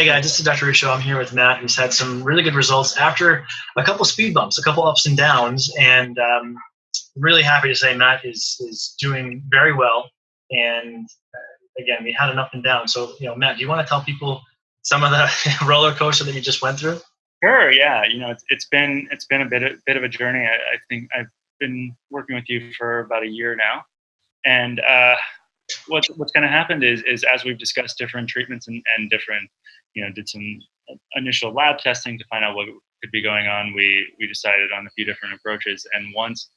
Hey guys, this is Dr. Ruscio. I'm here with Matt, who's had some really good results after a couple speed bumps, a couple ups and downs, and um, really happy to say Matt is is doing very well. And uh, again, we had an up and down. So, you know, Matt, do you want to tell people some of the roller coaster that you just went through? Sure. Yeah. You know, it's, it's been it's been a bit a bit of a journey. I, I think I've been working with you for about a year now, and uh, what's what's kind of happened is is as we've discussed different treatments and, and different, you know, did some initial lab testing to find out what could be going on. We we decided on a few different approaches, and once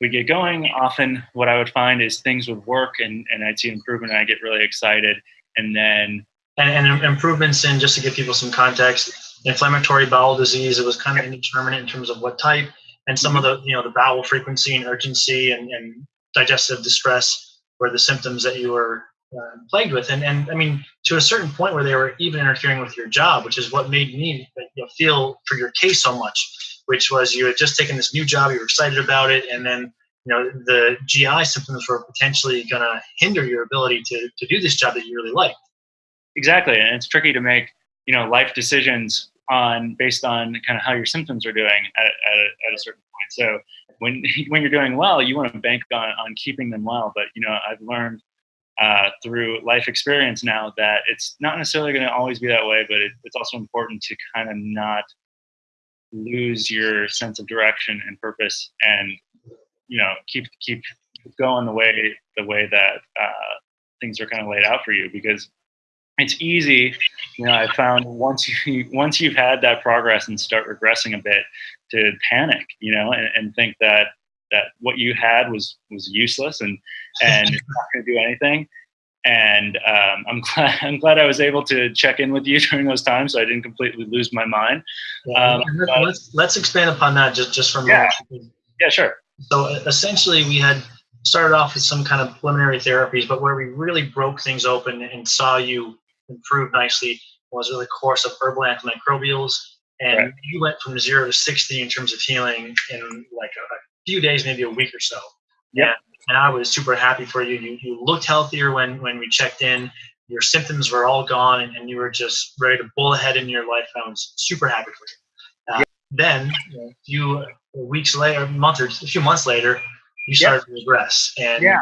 we get going, often what I would find is things would work, and and I'd see improvement, and I get really excited, and then and, and improvements in just to give people some context inflammatory bowel disease it was kind of indeterminate in terms of what type. And some of the you know the bowel frequency and urgency and, and digestive distress were the symptoms that you were uh, plagued with. And, and i mean to a certain point where they were even interfering with your job which is what made me you know, feel for your case so much which was you had just taken this new job you were excited about it and then you know the gi symptoms were potentially going to hinder your ability to, to do this job that you really liked. Exactly and it's tricky to make you know life decisions on based on kind of how your symptoms are doing at, at, a, at a certain point. So when when you're doing well you want to bank on, on keeping them well but you know i've learned uh, through life experience now that it's not necessarily going to always be that way but it, it's also important to kind of not lose your sense of direction and purpose and you know keep keep going the way the way that uh, things are kind of laid out for you because it's easy you know i found once you once you've had that progress and start regressing a bit to panic you know and, and think that that what you had was was useless and and it's not going to do anything and um, I'm glad I'm glad I was able to check in with you during those times, so I didn't completely lose my mind. Um, let's let's expand upon that just just from yeah, yeah, sure. So essentially, we had started off with some kind of preliminary therapies, but where we really broke things open and saw you improve nicely was with really course of herbal antimicrobials. And right. you went from zero to 60 in terms of healing in like a, a few days, maybe a week or so. Yeah. And I was super happy for you. You, you looked healthier when, when we checked in. Your symptoms were all gone and, and you were just ready to pull ahead in your life. I was super happy for you. Uh, yeah. Then, a few weeks later, a month or a few months later, you started yeah. to regress. And yeah,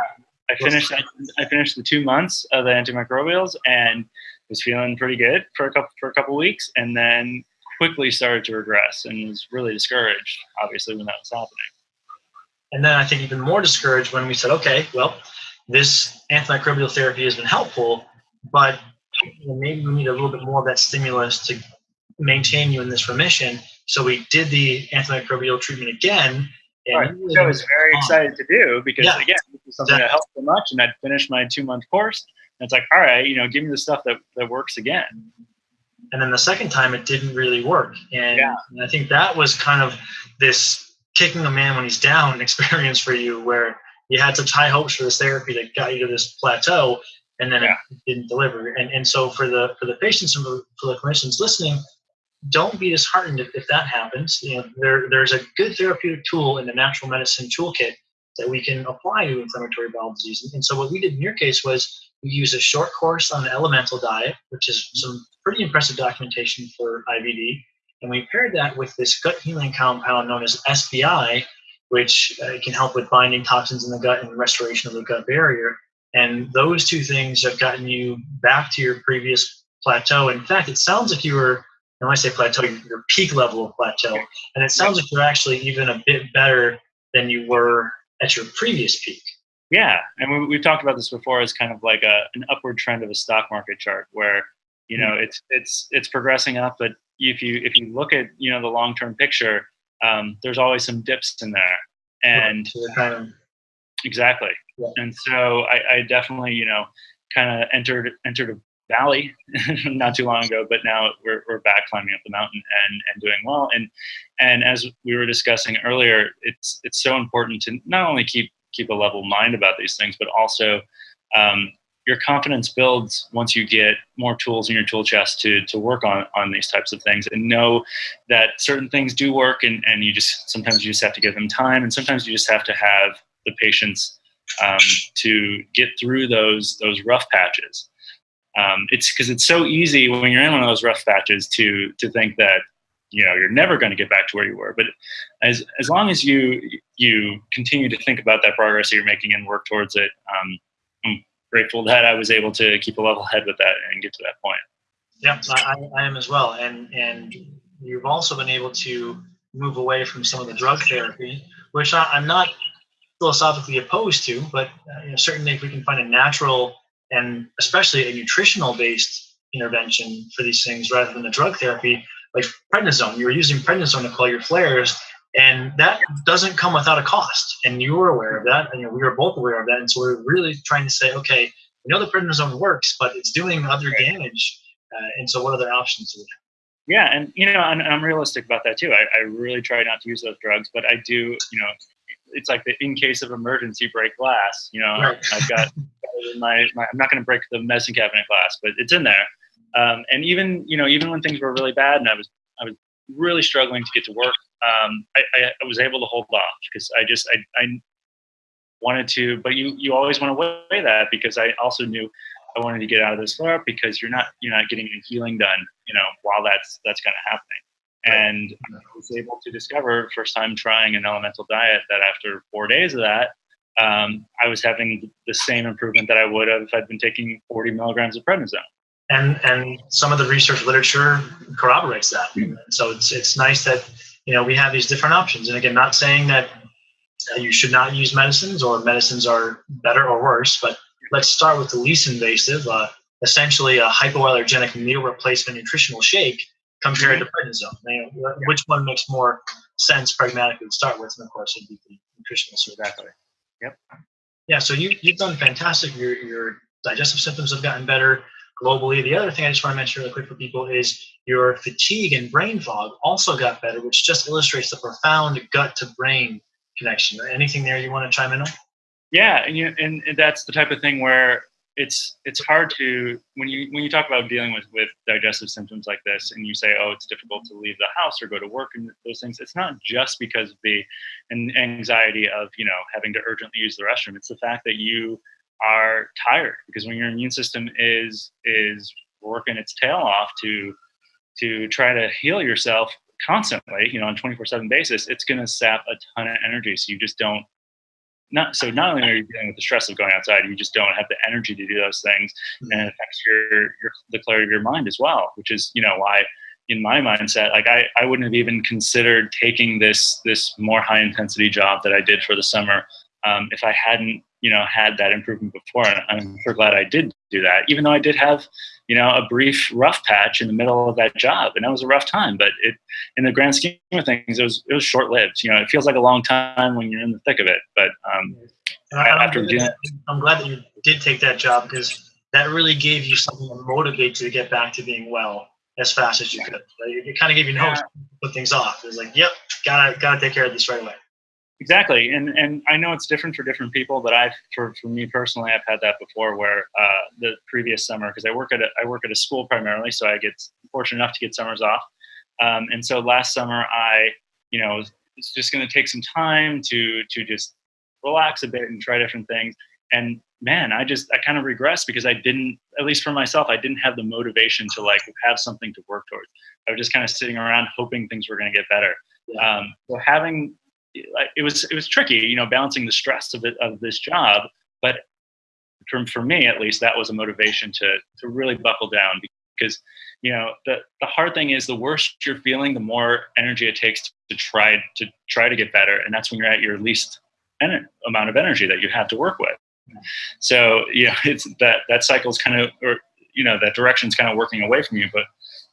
I finished. I, I finished the two months of the antimicrobials, and was feeling pretty good for a couple for a couple weeks, and then quickly started to regress and was really discouraged, obviously, when that was happening. And then I think even more discouraged when we said, okay, well, this antimicrobial therapy has been helpful, but maybe we need a little bit more of that stimulus to maintain you in this remission. So we did the antimicrobial treatment again. And right. I was very excited to do because yeah. again, this is something that helped so much, and I'd finished my two month course, and it's like, all right, you know, give me the stuff that, that works again. And then the second time it didn't really work. And, yeah. and I think that was kind of this kicking a man when he's down experience for you where you had such high hopes for this therapy that got you to this plateau and then yeah. it didn't deliver. And, and so for the for the patients and for the clinicians listening, don't be disheartened if, if that happens. You know, there, there's a good therapeutic tool in the natural medicine toolkit that we can apply to inflammatory bowel disease. And so what we did in your case was we use a short course on the elemental diet, which is some pretty impressive documentation for IBD. And we paired that with this gut healing compound known as SBI, which uh, can help with binding toxins in the gut and restoration of the gut barrier. And those two things have gotten you back to your previous plateau. In fact, it sounds like you were, when I say plateau, your peak level of plateau. And it sounds like you're actually even a bit better than you were at your previous peak. Yeah, and we, we've talked about this before as kind of like a an upward trend of a stock market chart, where you know mm-hmm. it's it's it's progressing up, but if you if you look at you know the long term picture, um, there's always some dips in there, and exactly. Yeah. And so I, I definitely you know kind of entered entered a valley not too long ago, but now we're, we're back climbing up the mountain and, and doing well. And and as we were discussing earlier, it's it's so important to not only keep keep a level mind about these things, but also um, your confidence builds once you get more tools in your tool chest to, to work on, on these types of things and know that certain things do work and, and you just sometimes you just have to give them time and sometimes you just have to have the patience um, to get through those those rough patches. Um, it's because it's so easy when you're in one of those rough patches to to think that you know you're never going to get back to where you were. But as as long as you you continue to think about that progress that you're making and work towards it um, grateful that i was able to keep a level head with that and get to that point yeah I, I am as well and and you've also been able to move away from some of the drug therapy which I, i'm not philosophically opposed to but uh, you know, certainly if we can find a natural and especially a nutritional based intervention for these things rather than the drug therapy like prednisone. You were using prednisone to quell your flares, and that doesn't come without a cost. And you were aware of that, and you know, we were both aware of that. And so we are really trying to say, okay, we know the prednisone works, but it's doing other damage. Uh, and so, what other options do we have? Yeah, and you know, and, I'm realistic about that too. I, I really try not to use those drugs, but I do. You know, it's like the in case of emergency break glass. You know, right. I've got my, my I'm not going to break the medicine cabinet glass, but it's in there. Um, and even you know even when things were really bad and I was really struggling to get to work, um, I, I, was able to hold off because I just I, I wanted to. But you you always want to weigh that because I also knew I wanted to get out of this flare up because you're not you're not getting any healing done you know while that's that's kind of happening. And I was able to discover first time trying an elemental diet that after four days of that, um, I was having the same improvement that I would have if I'd been taking 40 milligrams of prednisone and and some of the research literature corroborates that. So it's it's nice that you know we have these different options. And again, not saying that you should not use medicines or medicines are better or worse, but let's start with the least invasive, uh, essentially a hypoallergenic meal replacement nutritional shake compared to prednisone. You know, which one makes more sense pragmatically to start with? And of course, it'd be the nutritional service. Exactly. Yep. Yeah. So you you've done fantastic. Your your digestive symptoms have gotten better globally. The other thing I just want to mention really quick for people is your fatigue and brain fog also got better, which just illustrates the profound gut to brain connection. Anything there you want to chime in on? Yeah, and you and that's the type of thing where it's it's hard to when you when you talk about dealing with with digestive symptoms like this and you say oh it's difficult to leave the house or go to work and those things it's not just because of the anxiety of you know having to urgently use the restroom it's the fact that you are tired because when your immune system is is working its tail off to to try to heal yourself constantly, you know, on a 24/7 basis, it's going to sap a ton of energy. So you just don't not so not only are you dealing with the stress of going outside, you just don't have the energy to do those things, mm-hmm. and it affects your your the clarity of your mind as well, which is you know why in my mindset like I, I wouldn't have even considered taking this this more high intensity job that i did for the summer um, if i hadn't you know had that improvement before and i'm so glad i did do that even though i did have you know a brief rough patch in the middle of that job and that was a rough time but it in the grand scheme of things it was it was short lived you know it feels like a long time when you're in the thick of it but um after I'm, glad I'm glad that you did take that job because that really gave you something to motivate you to get back to being well as fast as you could. It kind of gave you no yeah. put things off. It was like, yep, gotta gotta take care of this right away. Exactly, and and I know it's different for different people, but I've for, for me personally, I've had that before. Where uh, the previous summer, because I work at a, I work at a school primarily, so I get fortunate enough to get summers off. Um, and so last summer, I you know was just going to take some time to to just relax a bit and try different things. And man, I just I kind of regressed because I didn't, at least for myself, I didn't have the motivation to like have something to work towards. I was just kind of sitting around hoping things were going to get better. Um, so having it was it was tricky, you know, balancing the stress of it of this job. But for me at least, that was a motivation to to really buckle down because you know the the hard thing is the worse you're feeling, the more energy it takes to try to try to get better, and that's when you're at your least en- amount of energy that you have to work with. So you know, it's that that cycle is kind of or you know that direction is kind of working away from you, but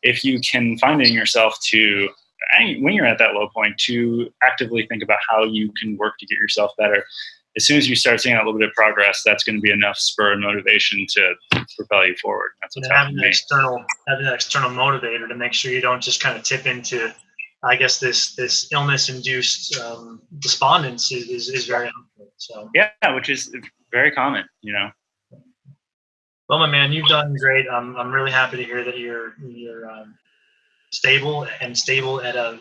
if you can find in yourself to when you're at that low point to actively think about how you can work to get yourself better as soon as you start seeing a little bit of progress, that's going to be enough spur and motivation to propel you forward. That's what's having an external having an external motivator to make sure you don't just kind of tip into, I guess this this illness induced um, despondence is, is, is very helpful. So yeah, which is very common, you know. Well, my man, you've done great. I'm I'm really happy to hear that you're you're um, stable and stable at a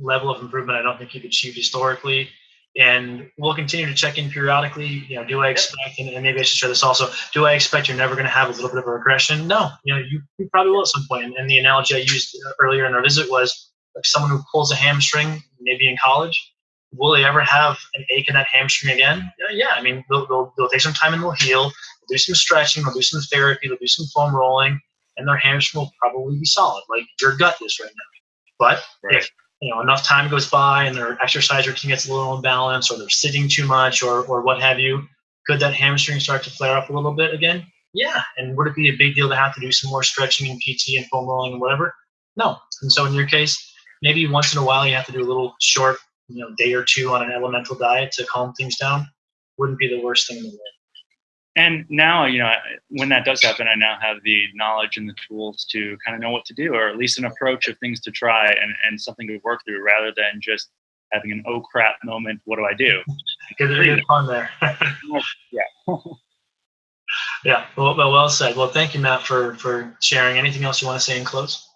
level of improvement I don't think you've achieved historically. and we'll continue to check in periodically. You know, do I expect, and, and maybe I should share this also, do I expect you're never going to have a little bit of a regression? No, you know, you, you probably will at some point. And, and the analogy I used uh, earlier in our visit was like someone who pulls a hamstring, maybe in college, will they ever have an ache in that hamstring again? Yeah, yeah. I mean, they'll, they'll, they'll take some time and they'll heal. They'll do some stretching, they'll do some therapy, they'll do some foam rolling, and their hamstring will probably be solid, like your gut is right now. But right. if you know enough time goes by and their exercise routine gets a little imbalanced, or they're sitting too much, or or what have you, could that hamstring start to flare up a little bit again? Yeah. And would it be a big deal to have to do some more stretching and PT and foam rolling and whatever? No. And so in your case, maybe once in a while you have to do a little short you know day or two on an elemental diet to calm things down wouldn't be the worst thing in the world and now you know when that does happen i now have the knowledge and the tools to kind of know what to do or at least an approach of things to try and, and something to work through rather than just having an oh crap moment what do i do? Good, fun there. Yeah. Yeah. Well, well well said. Well thank you matt for for sharing. Anything else you want to say in close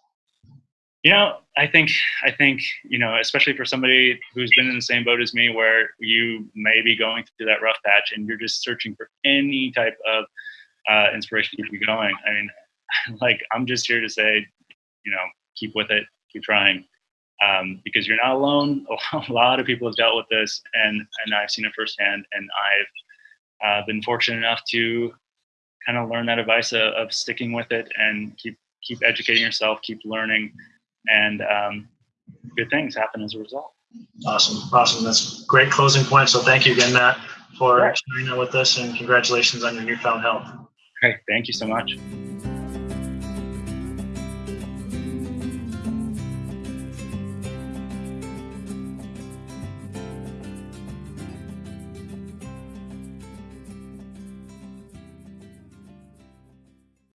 you know, I think I think you know, especially for somebody who's been in the same boat as me, where you may be going through that rough patch and you're just searching for any type of uh, inspiration to keep you going. I mean, like I'm just here to say, you know, keep with it, keep trying, um, because you're not alone. A lot of people have dealt with this, and and I've seen it firsthand, and I've uh, been fortunate enough to kind of learn that advice of, of sticking with it and keep keep educating yourself, keep learning and um, good things happen as a result. Awesome, awesome. That's great closing point. So thank you again, Matt, for sharing that with us, and congratulations on your newfound health. Great, thank you so much.